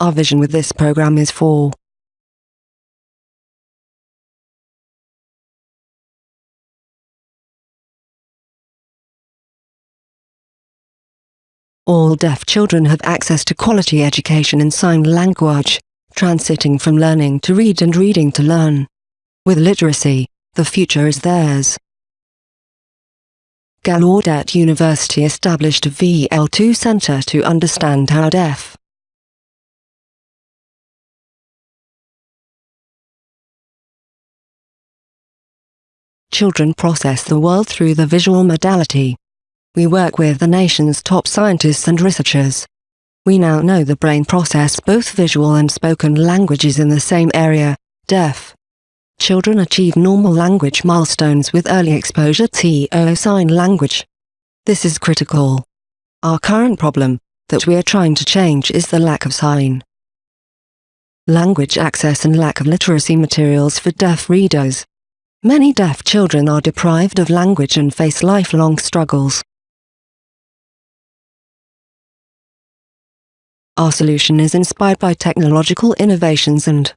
Our vision with this program is for All deaf children have access to quality education in sign language, transiting from learning to read and reading to learn. With literacy, the future is theirs. Gallaudet University established a VL2 Center to understand how deaf children process the world through the visual modality. We work with the nation's top scientists and researchers. We now know the brain process both visual and spoken languages in the same area, deaf. Children achieve normal language milestones with early exposure to sign language. This is critical. Our current problem, that we are trying to change is the lack of sign language access and lack of literacy materials for deaf readers. Many deaf children are deprived of language and face lifelong struggles. Our solution is inspired by technological innovations and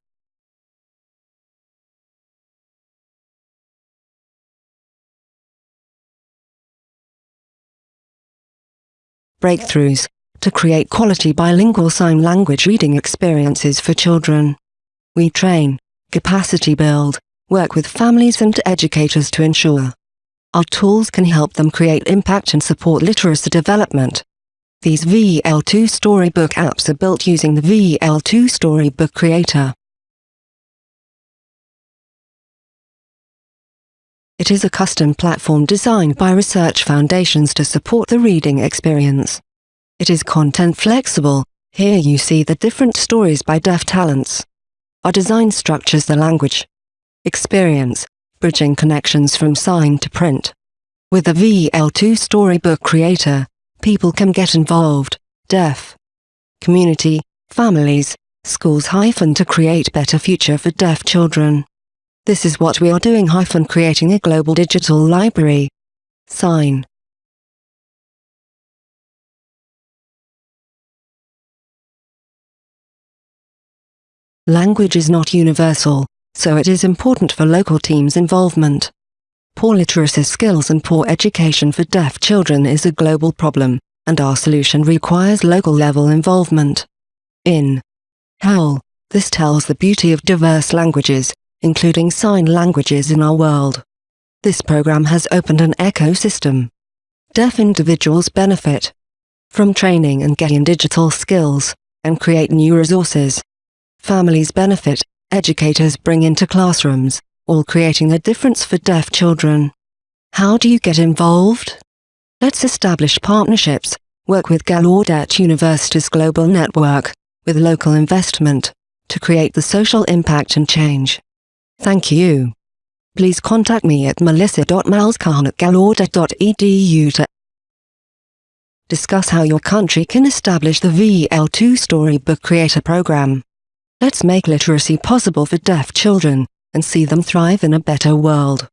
breakthroughs to create quality bilingual sign language reading experiences for children. We train, capacity build, work with families and educators to ensure our tools can help them create impact and support literacy development. These VL2 Storybook apps are built using the VL2 Storybook Creator. It is a custom platform designed by research foundations to support the reading experience. It is content flexible, here you see the different stories by deaf talents. Our design structures the language, experience, bridging connections from sign to print. With the VL2 Storybook Creator, people can get involved, deaf, community, families, schools hyphen to create better future for deaf children. This is what we are doing hyphen creating a global digital library. Sign. Language is not universal, so it is important for local teams' involvement. Poor literacy skills and poor education for deaf children is a global problem, and our solution requires local level involvement. In Howl, this tells the beauty of diverse languages, including sign languages in our world. This program has opened an ecosystem. Deaf individuals benefit from training and getting digital skills, and create new resources. Families benefit, educators bring into classrooms, all creating a difference for deaf children. How do you get involved? Let's establish partnerships, work with Gallaudet University's global network, with local investment, to create the social impact and change. Thank you. Please contact me at melissa.malzkuhn at gallaudet.edu to discuss how your country can establish the VL2 Storybook Creator Program. Let's make literacy possible for deaf children and see them thrive in a better world.